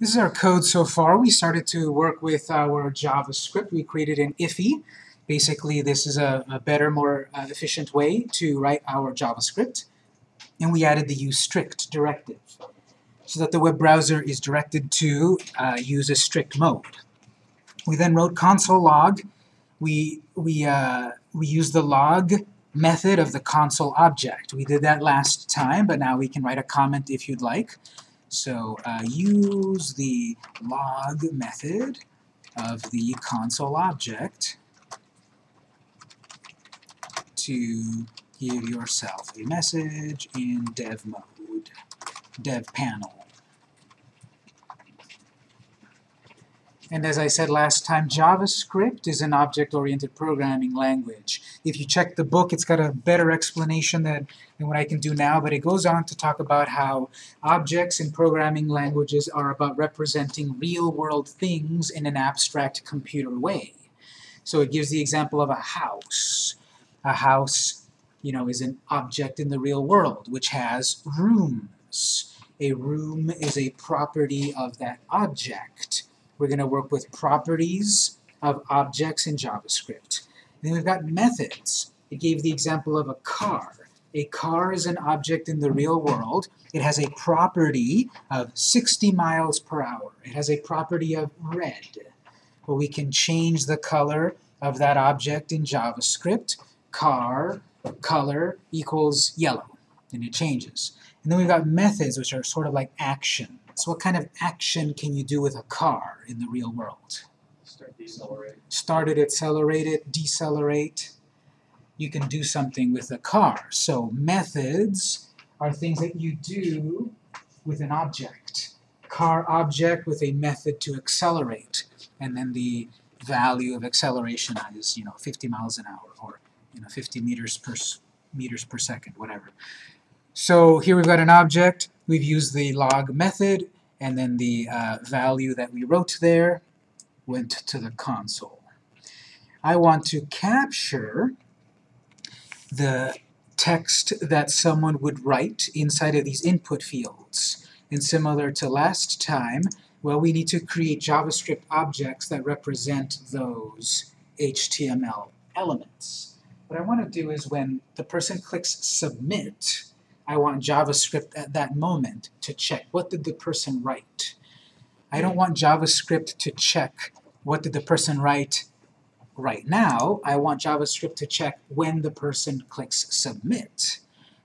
This is our code so far. We started to work with our JavaScript. We created an IIFE. Basically, this is a, a better, more uh, efficient way to write our JavaScript. And we added the useStrict directive so that the web browser is directed to uh, use a strict mode. We then wrote console log. We, we, uh, we used the log method of the console object. We did that last time, but now we can write a comment if you'd like. So uh, use the log method of the console object to give yourself a message in dev mode, dev panel. And as I said last time, JavaScript is an object-oriented programming language. If you check the book, it's got a better explanation than, than what I can do now, but it goes on to talk about how objects in programming languages are about representing real-world things in an abstract computer way. So it gives the example of a house. A house, you know, is an object in the real world, which has rooms. A room is a property of that object. We're going to work with properties of objects in JavaScript. Then we've got methods. It gave the example of a car. A car is an object in the real world. It has a property of 60 miles per hour. It has a property of red. Well, we can change the color of that object in JavaScript. Car color equals yellow, and it changes. And then we've got methods, which are sort of like action. So what kind of action can you do with a car in the real world? Start decelerate. Start it, accelerate it, decelerate. You can do something with a car. So methods are things that you do with an object. Car object with a method to accelerate. And then the value of acceleration is, you know, 50 miles an hour or, you know, 50 meters per meters per second, whatever. So here we've got an object, we've used the log method, and then the uh, value that we wrote there went to the console. I want to capture the text that someone would write inside of these input fields. And similar to last time, well, we need to create JavaScript objects that represent those HTML elements. What I want to do is when the person clicks Submit, I want JavaScript at that moment to check what did the person write. I don't want JavaScript to check what did the person write right now. I want JavaScript to check when the person clicks Submit.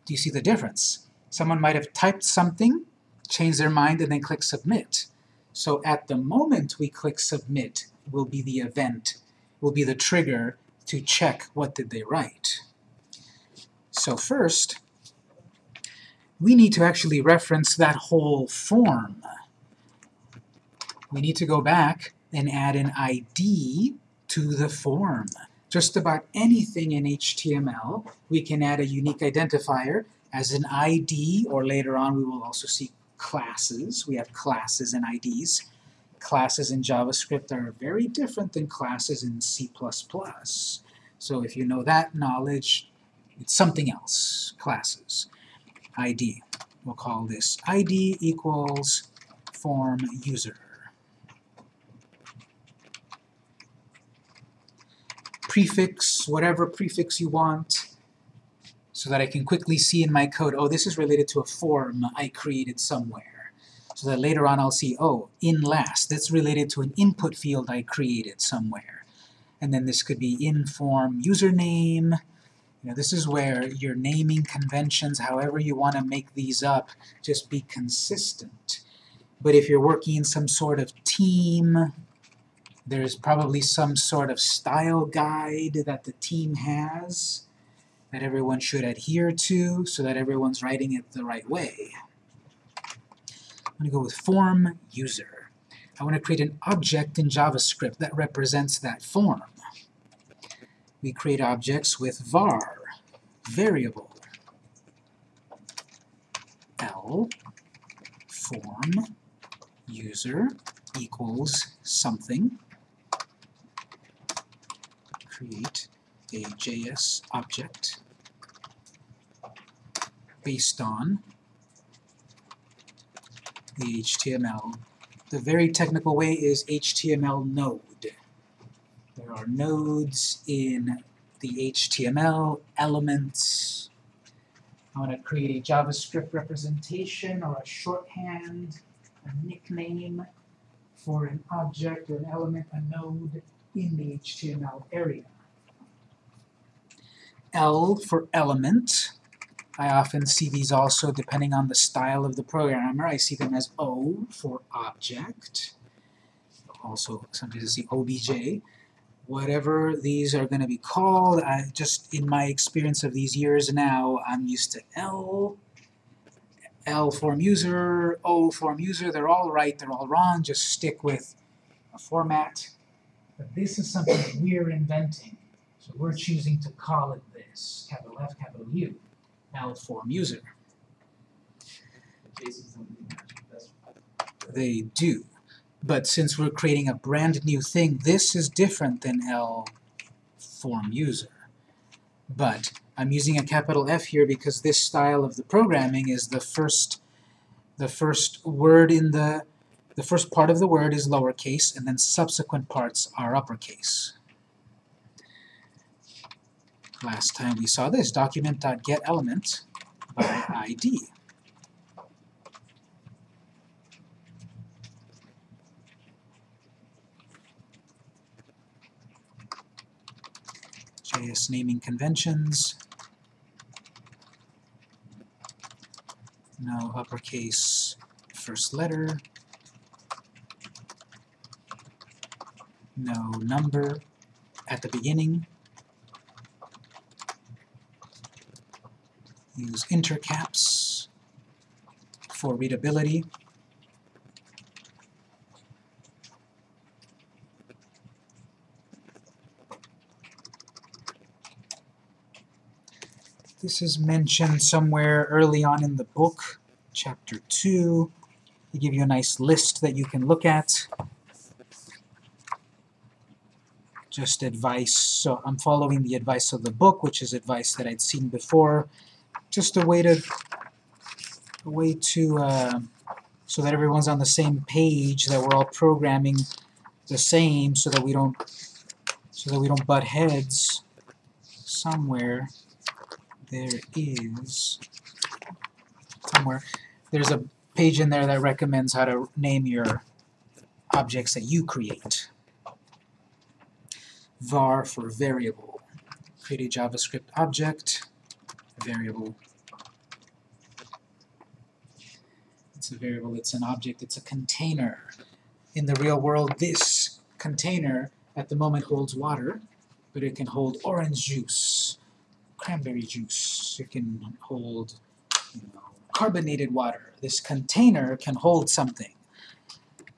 Do you see the difference? Someone might have typed something, changed their mind, and then click Submit. So at the moment we click Submit will be the event, will be the trigger to check what did they write. So first, we need to actually reference that whole form. We need to go back and add an ID to the form. Just about anything in HTML, we can add a unique identifier as an ID, or later on we will also see classes. We have classes and IDs. Classes in JavaScript are very different than classes in C++. So if you know that knowledge, it's something else, classes. ID. We'll call this ID equals form user. Prefix, whatever prefix you want, so that I can quickly see in my code, oh, this is related to a form I created somewhere. So that later on I'll see, oh, in last, that's related to an input field I created somewhere. And then this could be in form username, you know, this is where your naming conventions, however you want to make these up, just be consistent. But if you're working in some sort of team, there's probably some sort of style guide that the team has that everyone should adhere to so that everyone's writing it the right way. I'm going to go with form user. I want to create an object in JavaScript that represents that form we create objects with var, variable, l, form, user, equals something, create a JS object based on the HTML The very technical way is HTML node. There are nodes in the HTML elements. I want to create a JavaScript representation or a shorthand, a nickname for an object or an element, a node in the HTML area. L for element. I often see these also depending on the style of the programmer. I see them as O for object. Also, sometimes I see OBJ. Whatever these are going to be called, I just in my experience of these years now, I'm used to L, L form user, O form user. They're all right, they're all wrong. Just stick with a format. But this is something we're inventing. So we're choosing to call it this, capital F, capital U, L form user. They do. But since we're creating a brand new thing, this is different than L form user. But I'm using a capital F here because this style of the programming is the first the first word in the the first part of the word is lowercase and then subsequent parts are uppercase. Last time we saw this, document.getElement by ID. JS naming conventions. No uppercase first letter. No number at the beginning. Use intercaps for readability. This is mentioned somewhere early on in the book, chapter 2. They give you a nice list that you can look at. Just advice, so I'm following the advice of the book, which is advice that I'd seen before. Just a way to, a way to, uh, so that everyone's on the same page, that we're all programming the same, so that we don't, so that we don't butt heads somewhere there is somewhere there's a page in there that recommends how to name your objects that you create. var for variable. Create a JavaScript object, variable. It's a variable, it's an object, it's a container. In the real world, this container at the moment holds water, but it can hold orange juice, cranberry juice. It can hold you know, carbonated water. This container can hold something.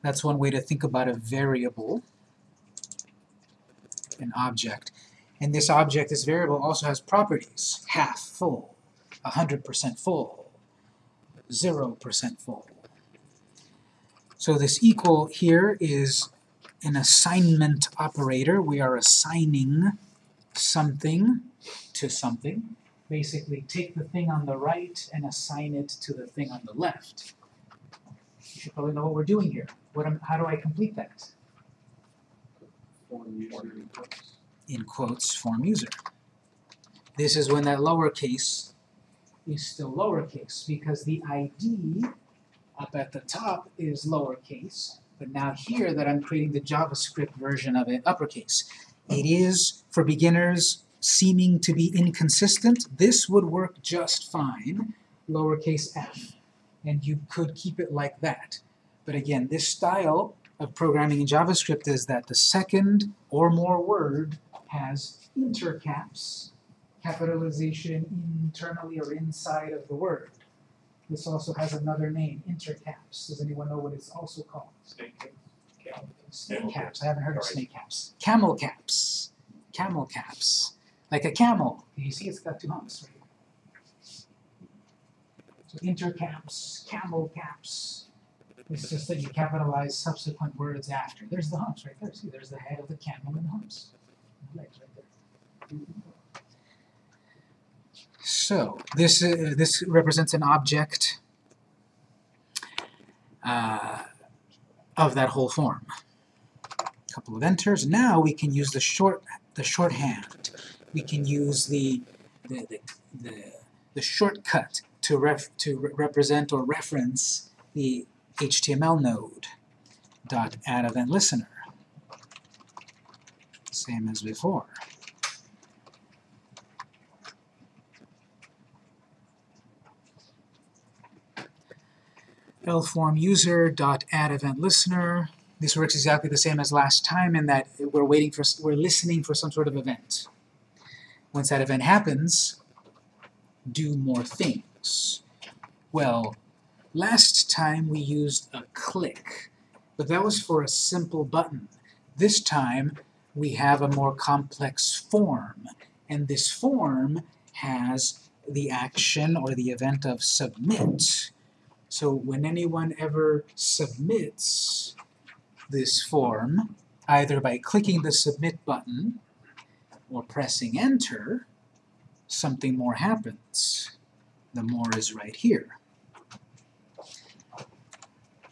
That's one way to think about a variable, an object. And this object, this variable, also has properties. Half full, 100% full, 0% full. So this equal here is an assignment operator. We are assigning something to something. Basically, take the thing on the right and assign it to the thing on the left. You should probably know what we're doing here. What am, how do I complete that? In quotes, form user. This is when that lowercase is still lowercase, because the ID up at the top is lowercase, but now here that I'm creating the JavaScript version of it, uppercase. It is, for beginners, seeming to be inconsistent, this would work just fine, lowercase f, and you could keep it like that. But again, this style of programming in JavaScript is that the second or more word has intercaps, capitalization internally or inside of the word. This also has another name, intercaps. Does anyone know what it's also called? Snake Snake caps. I haven't heard of snake caps. Camel caps. Camel caps. Like a camel. You see it's got two humps right. So intercaps, camel caps. It's just that you capitalize subsequent words after. There's the humps right there. See, there's the head of the camel and the humps. Legs right there. So this uh, this represents an object. Uh, of that whole form. A Couple of enters. Now we can use the short the shorthand. We can use the the, the, the, the shortcut to ref to re represent or reference the HTML node dot add event listener. Same as before. Lform user dot add event listener. This works exactly the same as last time in that we're waiting for we're listening for some sort of event. Once that event happens, do more things. Well, last time we used a click, but that was for a simple button. This time we have a more complex form, and this form has the action or the event of submit. So when anyone ever submits this form, either by clicking the submit button or pressing enter, something more happens. The more is right here.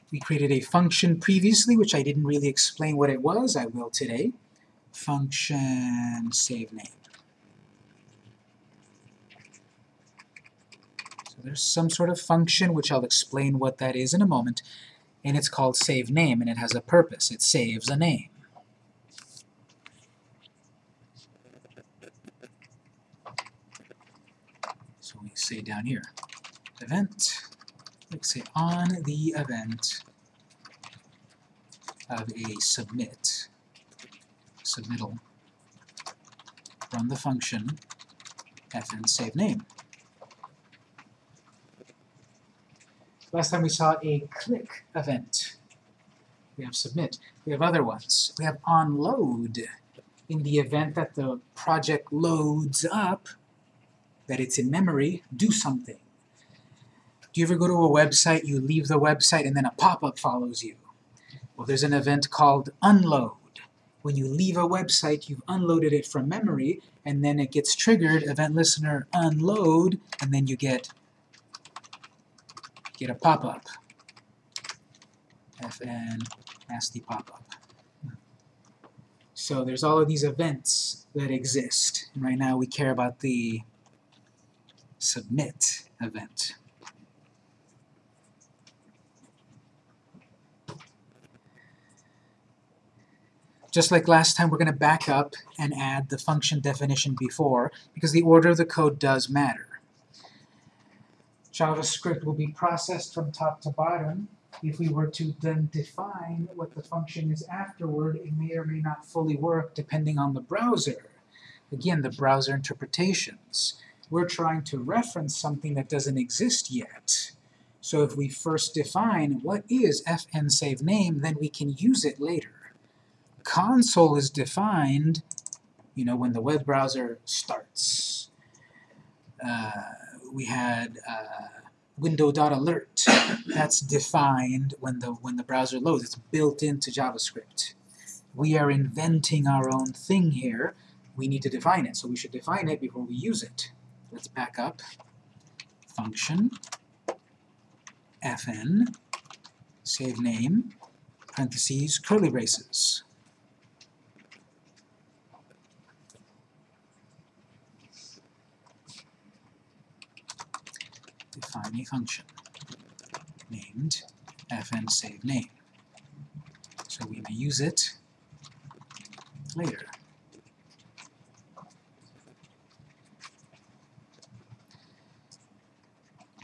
We created a function previously, which I didn't really explain what it was. I will today. Function save name. There's some sort of function, which I'll explain what that is in a moment, and it's called save name, and it has a purpose. It saves a name. So we say down here, event, like say on the event of a submit, submittal, run the function fn save name. Last time we saw a click event. We have submit. We have other ones. We have onload. In the event that the project loads up, that it's in memory, do something. Do you ever go to a website, you leave the website, and then a pop-up follows you? Well, there's an event called unload. When you leave a website, you've unloaded it from memory, and then it gets triggered, event listener unload, and then you get get a pop-up. fn nasty pop-up. So there's all of these events that exist. And right now we care about the submit event. Just like last time, we're going to back up and add the function definition before, because the order of the code does matter. JavaScript will be processed from top to bottom. If we were to then define what the function is afterward, it may or may not fully work depending on the browser. Again, the browser interpretations. We're trying to reference something that doesn't exist yet. So if we first define what is fn save name, then we can use it later console is defined, you know, when the web browser starts. Uh, we had uh, window.alert. That's defined when the when the browser loads. It's built into JavaScript. We are inventing our own thing here. We need to define it, so we should define it before we use it. Let's back up. Function fn save name parentheses curly braces. Define a function named fn save name. So we may use it later.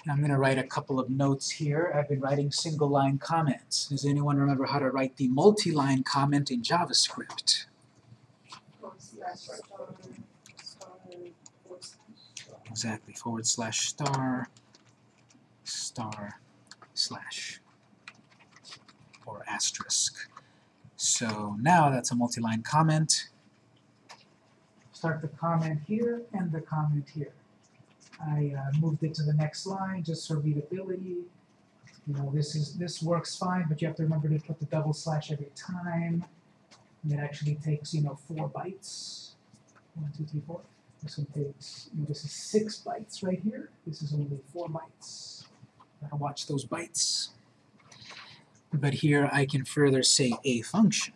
I'm going to write a couple of notes here. I've been writing single-line comments. Does anyone remember how to write the multi-line comment in JavaScript? Exactly, forward slash star star slash or asterisk. So now that's a multi-line comment. Start the comment here, and the comment here. I uh, moved it to the next line just for readability. You know, this is this works fine, but you have to remember to put the double slash every time. And it actually takes, you know, four bytes. One, two, three, four. This one takes, you know, this is six bytes right here. This is only four bytes. Gotta watch those bytes. but here I can further say a function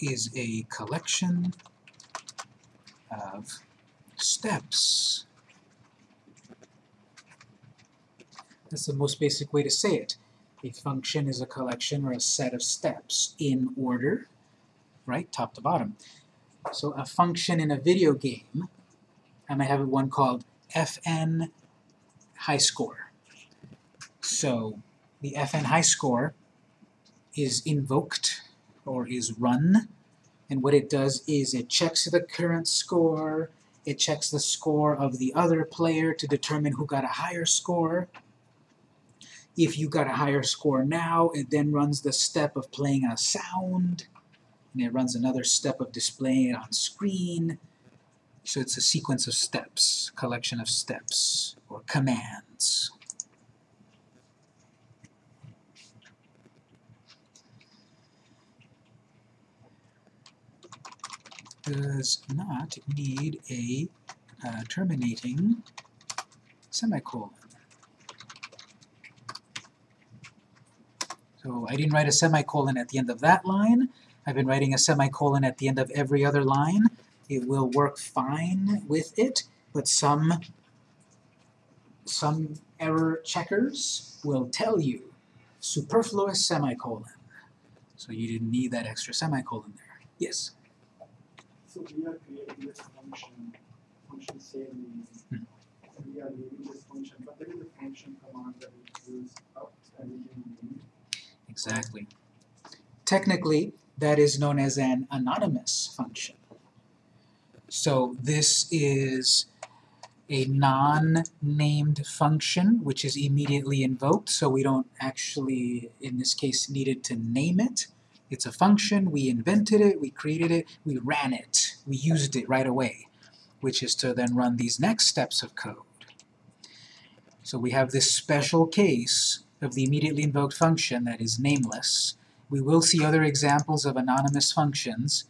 is a collection of steps. That's the most basic way to say it. A function is a collection or a set of steps in order, right, top to bottom. So a function in a video game, I might have one called fn high score. So the fn high score is invoked or is run, and what it does is it checks the current score, it checks the score of the other player to determine who got a higher score. If you got a higher score now, it then runs the step of playing a sound, and it runs another step of displaying it on screen. So it's a sequence of steps, collection of steps, or commands. does not need a uh, terminating semicolon. So I didn't write a semicolon at the end of that line. I've been writing a semicolon at the end of every other line. It will work fine with it, but some, some error checkers will tell you superfluous semicolon. So you didn't need that extra semicolon there. Yes? So we are creating this function, function same Hmm. we are leaving this function, but there is a function command that we use out and Exactly. Technically, that is known as an anonymous function. So this is a non-named function which is immediately invoked, so we don't actually, in this case, needed to name it. It's a function, we invented it, we created it, we ran it, we used it right away, which is to then run these next steps of code. So we have this special case of the immediately invoked function that is nameless. We will see other examples of anonymous functions,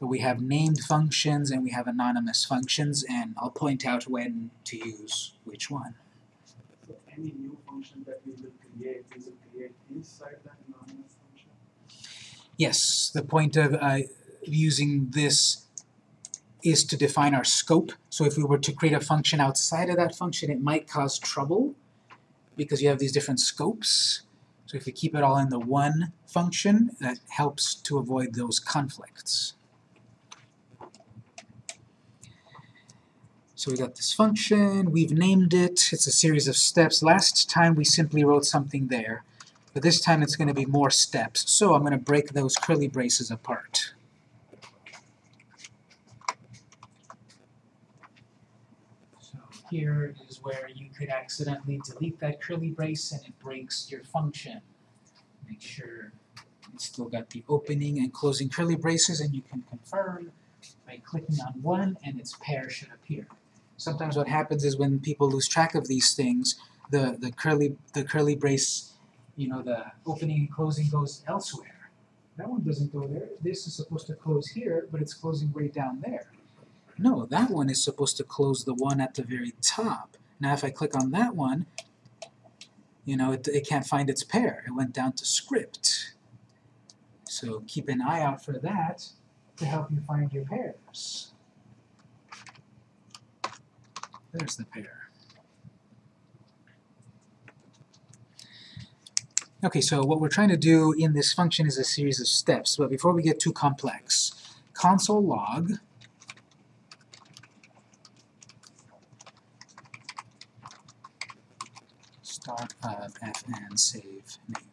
but we have named functions and we have anonymous functions, and I'll point out when to use which one. So any new function that we will create, we will create inside that anonymous function. Yes, the point of uh, using this is to define our scope. So if we were to create a function outside of that function, it might cause trouble because you have these different scopes. So if we keep it all in the one function, that helps to avoid those conflicts. So we got this function, we've named it, it's a series of steps. Last time we simply wrote something there, but this time it's going to be more steps. So I'm going to break those curly braces apart. So here is where you could accidentally delete that curly brace and it breaks your function. Make sure it's still got the opening and closing curly braces and you can confirm by clicking on one and its pair should appear. Sometimes what happens is when people lose track of these things, the, the curly the curly brace, you know, the opening and closing goes elsewhere. That one doesn't go there. This is supposed to close here, but it's closing way down there. No, that one is supposed to close the one at the very top. Now if I click on that one, you know, it, it can't find its pair. It went down to script. So keep an eye out for that to help you find your pairs. There's the pair. Okay, so what we're trying to do in this function is a series of steps, but before we get too complex, console log start of fn save name.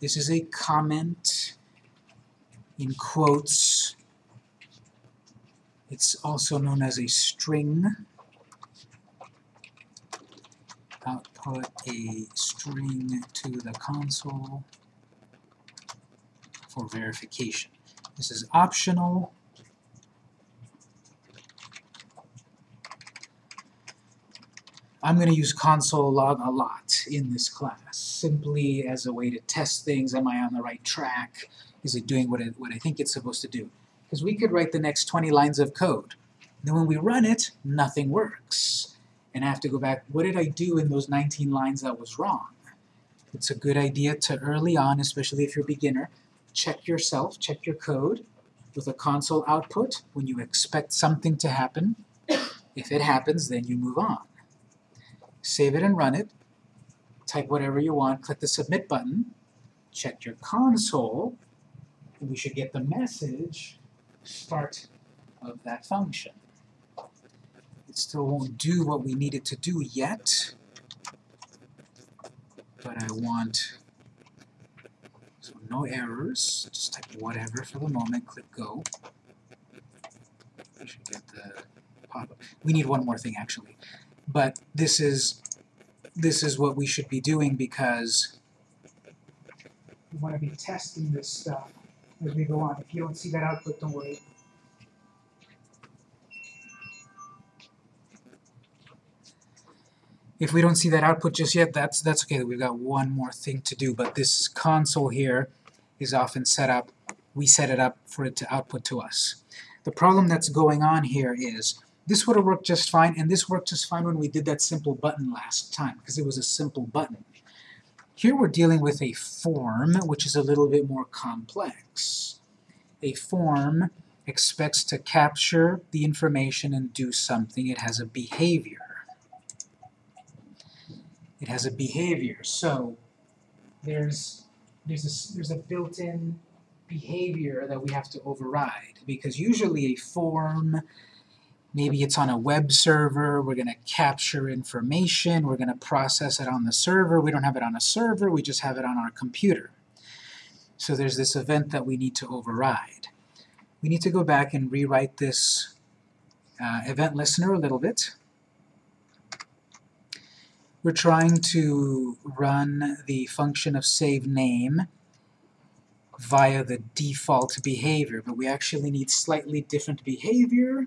This is a comment in quotes. It's also known as a string. Output a string to the console for verification. This is optional. I'm going to use console log a lot in this class, simply as a way to test things. Am I on the right track? Is it doing what, it, what I think it's supposed to do? Because we could write the next 20 lines of code. Then when we run it, nothing works. and I have to go back, what did I do in those 19 lines that was wrong? It's a good idea to early on, especially if you're a beginner, check yourself, check your code with a console output when you expect something to happen. If it happens, then you move on. Save it and run it. Type whatever you want, click the submit button, check your console, and we should get the message start of that function. It still won't do what we need it to do yet, but I want so no errors, just type whatever for the moment, click go. We should get the pop-up. We need one more thing actually. But this is this is what we should be doing because we want to be testing this stuff as we go on. If you don't see that output, don't worry. If we don't see that output just yet, that's that's okay. We've got one more thing to do, but this console here is often set up, we set it up for it to output to us. The problem that's going on here is this would have worked just fine, and this worked just fine when we did that simple button last time, because it was a simple button. Here we're dealing with a form, which is a little bit more complex. A form expects to capture the information and do something. It has a behavior. It has a behavior. So there's there's a, there's a built-in behavior that we have to override because usually a form maybe it's on a web server we're going to capture information we're going to process it on the server. We don't have it on a server we just have it on our computer. So there's this event that we need to override. We need to go back and rewrite this uh, event listener a little bit. We're trying to run the function of save name via the default behavior, but we actually need slightly different behavior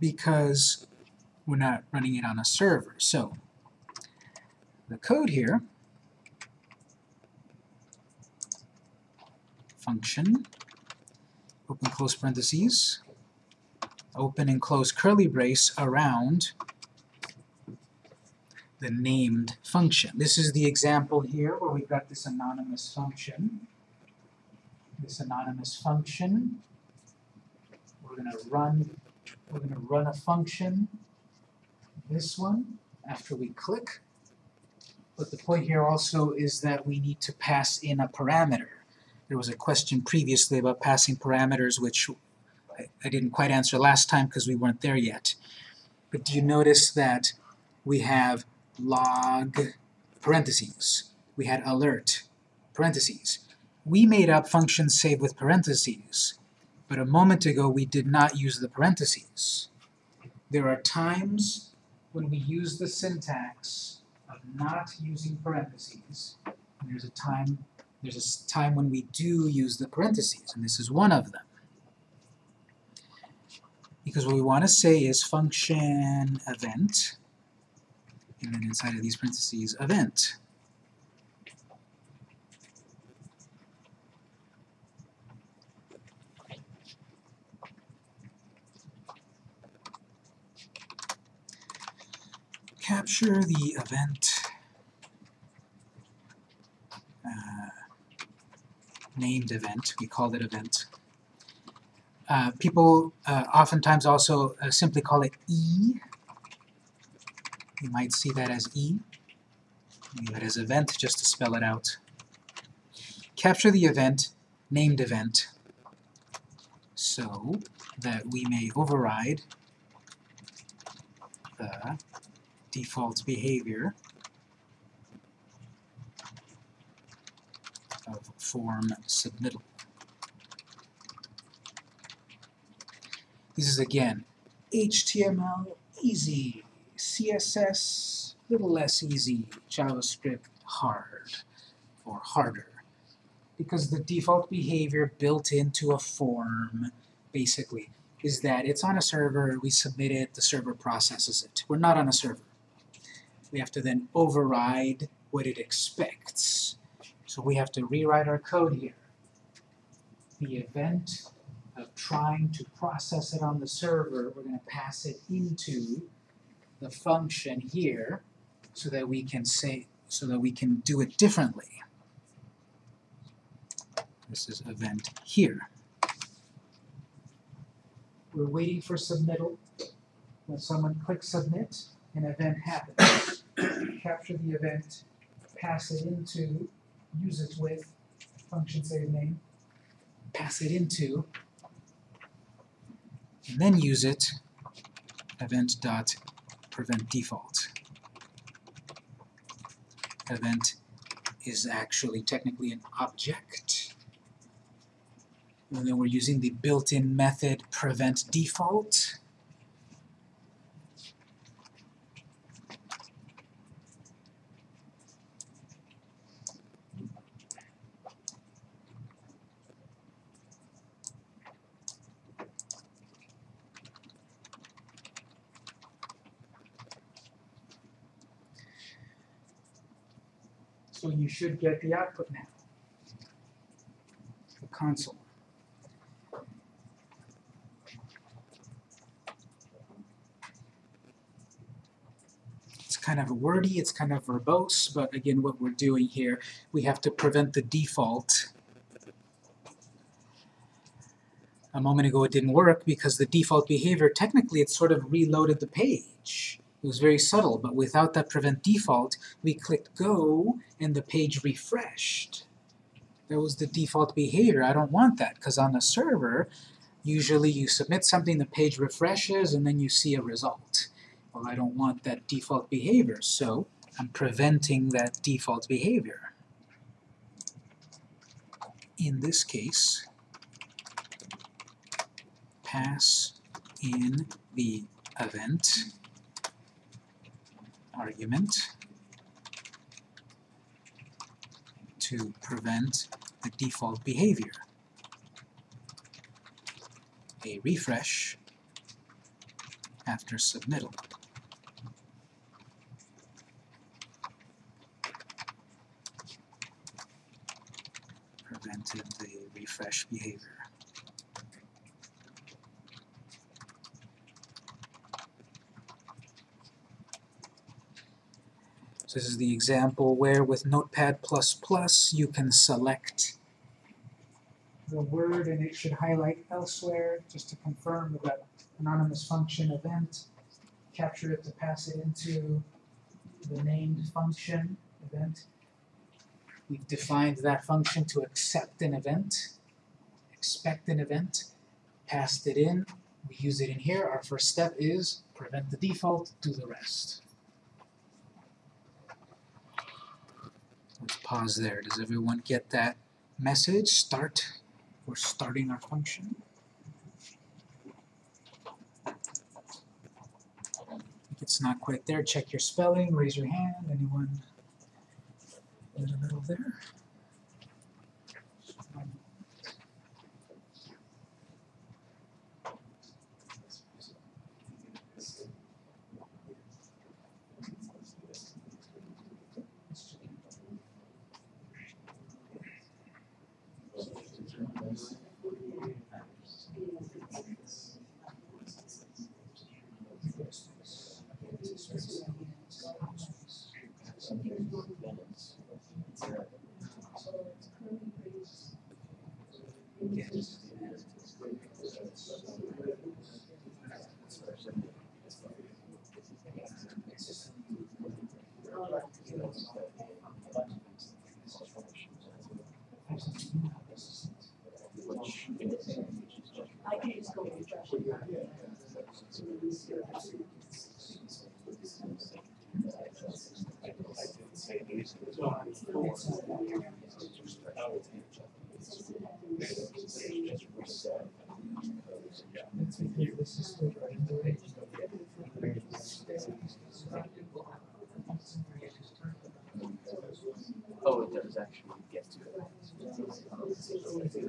because we're not running it on a server. So the code here, function, open close parentheses, open and close curly brace around the named function. This is the example here where we've got this anonymous function. This anonymous function, we're going to run we're going to run a function, this one, after we click. But the point here also is that we need to pass in a parameter. There was a question previously about passing parameters, which I, I didn't quite answer last time because we weren't there yet. But do you notice that we have log parentheses. We had alert parentheses. We made up functions save with parentheses, but a moment ago we did not use the parentheses. There are times when we use the syntax of not using parentheses, there's a time there's a time when we do use the parentheses, and this is one of them. Because what we want to say is function event and then inside of these parentheses, event. Capture the event uh, named event, we called it event. Uh, people uh, oftentimes also uh, simply call it E you might see that as E. Leave it as event just to spell it out. Capture the event, named event, so that we may override the default behavior of form submittal. This is again HTML easy. CSS, little less easy, JavaScript hard, or harder. Because the default behavior built into a form, basically, is that it's on a server, we submit it, the server processes it. We're not on a server. We have to then override what it expects. So we have to rewrite our code here. The event of trying to process it on the server, we're going to pass it into the function here so that we can say, so that we can do it differently. This is event here. We're waiting for submittal. When someone clicks submit, an event happens. Capture the event, pass it into, use it with, function save name, pass it into, and then use it, event dot prevent default. Event is actually technically an object. And then we're using the built-in method prevent default. So you should get the output now. The console. It's kind of wordy, it's kind of verbose, but again, what we're doing here, we have to prevent the default. A moment ago it didn't work because the default behavior, technically it sort of reloaded the page. It was very subtle, but without that prevent default, we clicked go and the page refreshed. That was the default behavior. I don't want that because on the server, usually you submit something, the page refreshes, and then you see a result. Well, I don't want that default behavior, so I'm preventing that default behavior. In this case, pass in the event argument to prevent the default behavior. A refresh after submittal. Prevented the refresh behavior. So this is the example where with Notepad++ you can select the word and it should highlight elsewhere just to confirm that anonymous function event. Capture it to pass it into the named function event. We've defined that function to accept an event, expect an event, passed it in, we use it in here. Our first step is prevent the default, do the rest. Let's pause there. Does everyone get that message? Start. We're starting our function. If it's not quite there, check your spelling, raise your hand. Anyone in the middle there?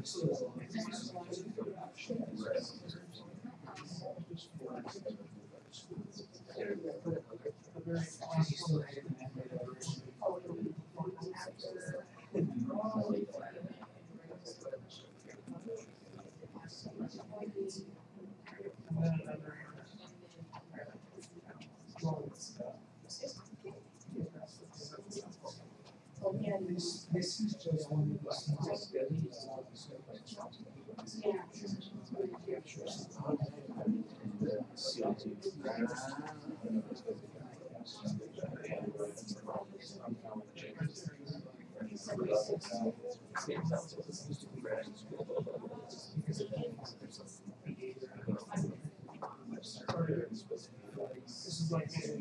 Thank you. This, this is just one of those things that is not yeah. This is like.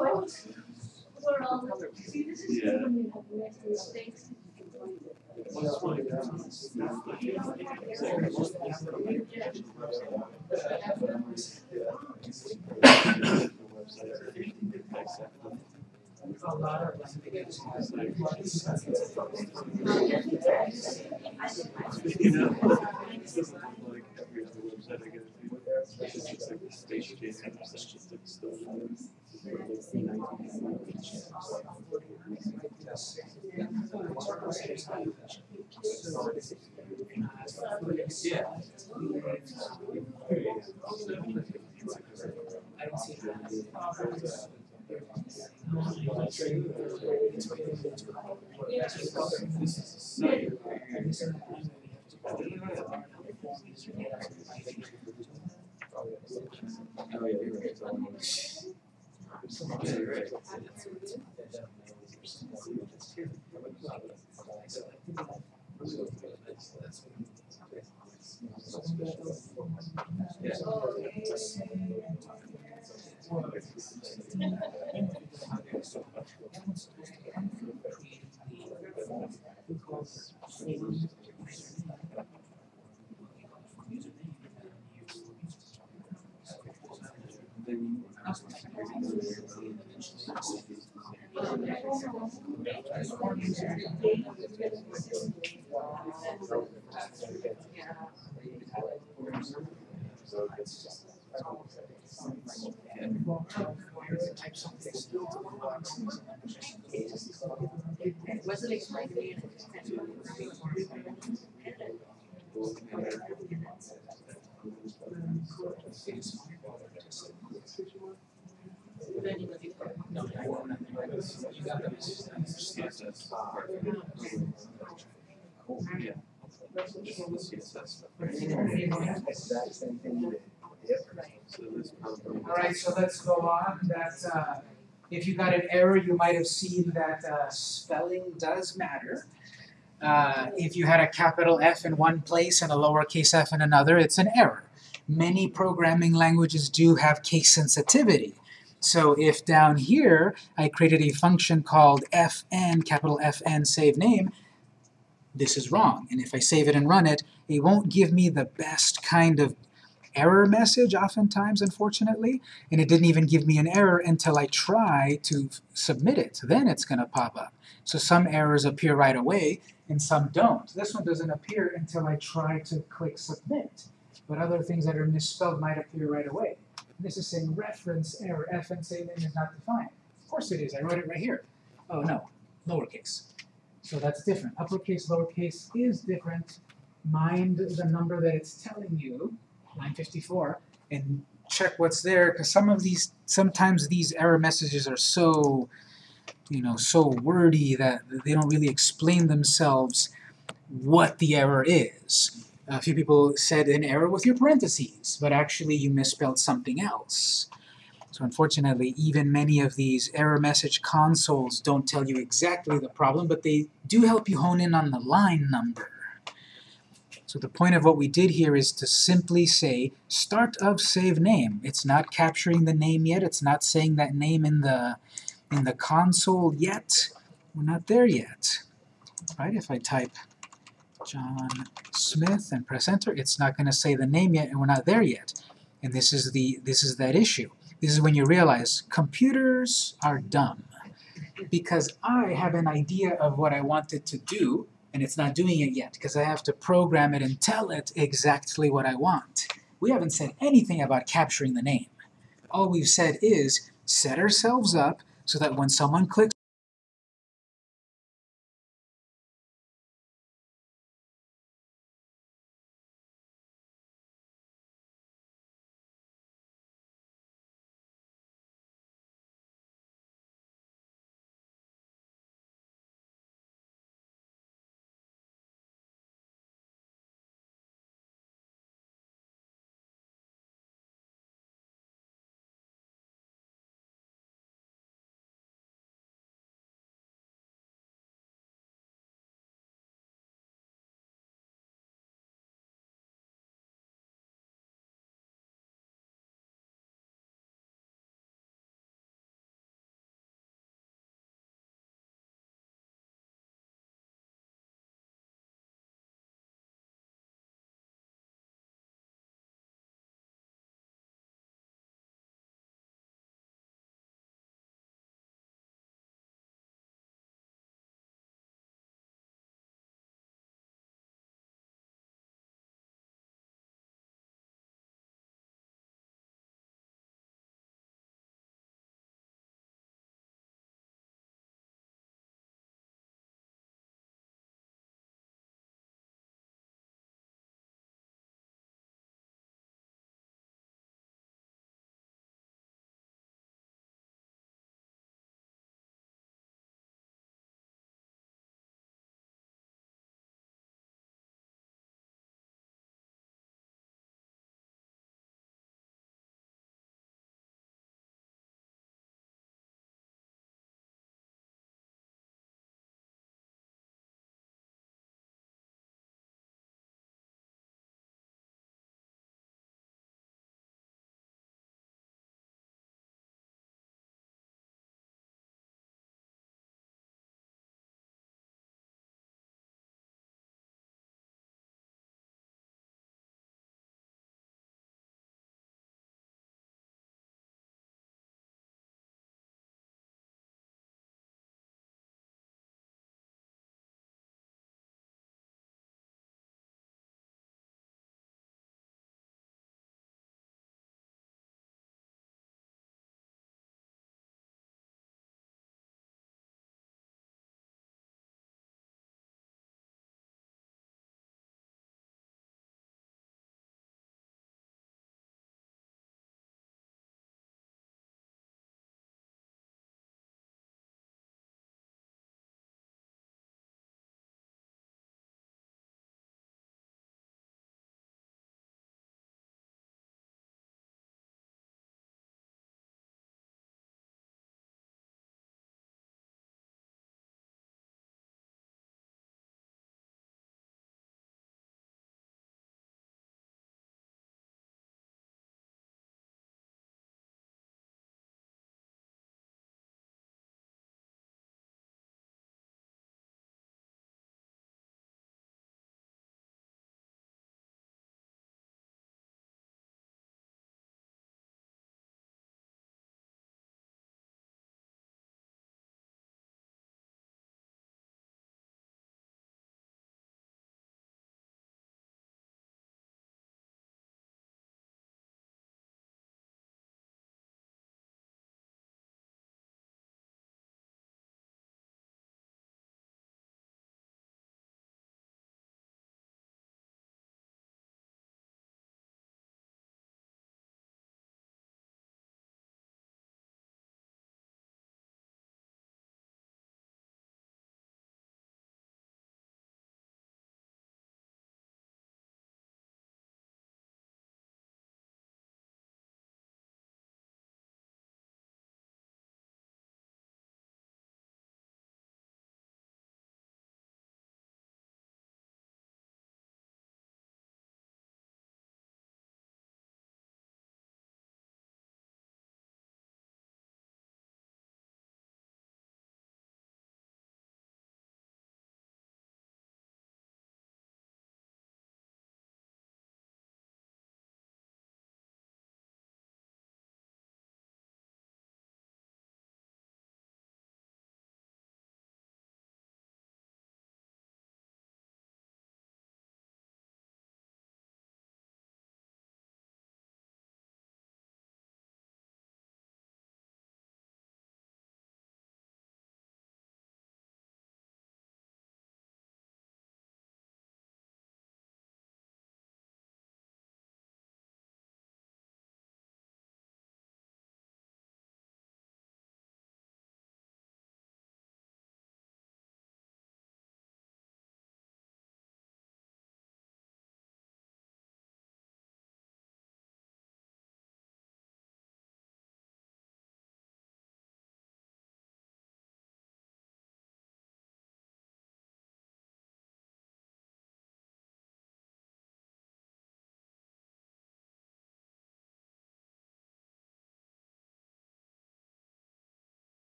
We're Yeah. you Oh, yeah, you're right. Yeah. Then Wasn't explained to me and it just kind Probably. Alright, so let's go on, that, uh, if you got an error, you might have seen that, uh, spelling does matter. Uh, if you had a capital F in one place and a lowercase f in another, it's an error. Many programming languages do have case sensitivity. So if down here I created a function called fn, capital FN save name, this is wrong. And if I save it and run it, it won't give me the best kind of error message oftentimes, unfortunately, and it didn't even give me an error until I try to submit it. Then it's going to pop up. So some errors appear right away, and some don't. This one doesn't appear until I try to click submit, but other things that are misspelled might appear right away. This is saying reference error, FN name is not defined. Of course it is, I wrote it right here. Oh no, lowercase. So that's different. Uppercase, lowercase is different. Mind the number that it's telling you, 954, and check what's there, because some of these, sometimes these error messages are so, you know, so wordy that they don't really explain themselves what the error is. A few people said an error with your parentheses, but actually you misspelled something else. So unfortunately, even many of these error message consoles don't tell you exactly the problem, but they do help you hone in on the line number. So the point of what we did here is to simply say start of save name. It's not capturing the name yet, it's not saying that name in the in the console yet. We're not there yet. Right? If I type John Smith and press enter, it's not going to say the name yet and we're not there yet. And this is the this is that issue. This is when you realize computers are dumb. Because I have an idea of what I want it to do, and it's not doing it yet, because I have to program it and tell it exactly what I want. We haven't said anything about capturing the name. All we've said is set ourselves up so that when someone clicks